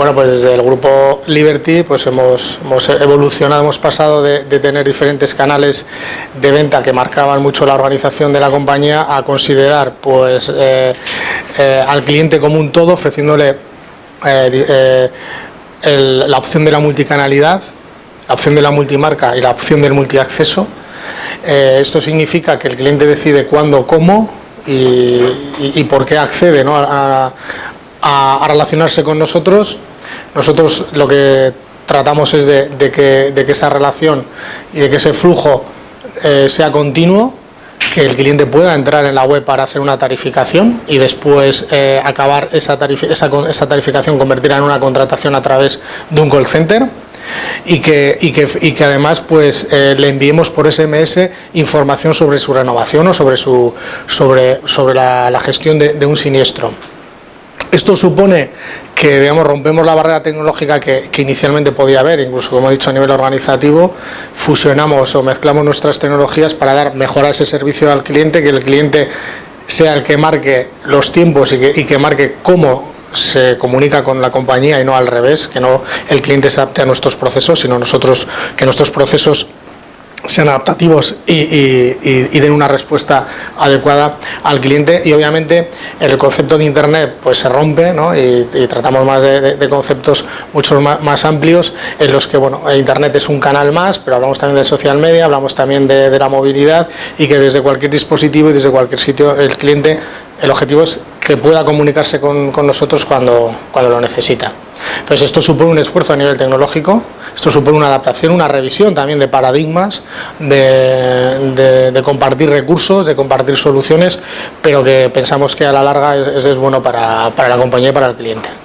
Bueno, pues desde el grupo Liberty pues hemos, evolucionado, hemos pasado de, tener diferentes canales de venta que marcaban mucho la organización de la compañía a considerar pues eh, eh, al cliente como un todo, ofreciéndole eh, la opción de la multicanalidad, la opción de la multimarca y la opción del multiacceso. esto significa que el cliente decide cuándo, cómo y, por qué accede a, a, relacionarse con nosotros. Nosotros lo que tratamos es de, que, esa relación y de que ese flujo eh, sea continuo, que el cliente pueda entrar en la web para hacer una tarificación y después eh, acabar esa, esa, tarificación, convertirla en una contratación a través de un call center y que, y que, además pues, eh, le enviemos por SMS información sobre su renovación o sobre, su, sobre, sobre la, gestión de un siniestro. Esto supone que digamos, rompemos la barrera tecnológica que, inicialmente podía haber, incluso como he dicho a nivel organizativo, fusionamos o mezclamos nuestras tecnologías para dar mejor ese servicio al cliente, que el cliente sea el que marque los tiempos y que, y que marque cómo se comunica con la compañía y no al revés, que no el cliente se adapte a nuestros procesos, sino nosotros que nuestros procesos sean adaptativos y, den una respuesta adecuada al cliente. Y obviamente el concepto de internet pues se rompe y, tratamos más de, conceptos mucho más, amplios en los que bueno internet es un canal más pero hablamos también del social media hablamos también de, la movilidad y que desde cualquier dispositivo y desde cualquier sitio el cliente el objetivo es que pueda comunicarse con, nosotros cuando, cuando lo necesita entonces esto supone un esfuerzo a nivel tecnológico esto supone una adaptación, una revisión también de paradigmas, de, compartir recursos, de compartir soluciones, pero que pensamos que a la larga es, bueno para la compañía y para el cliente.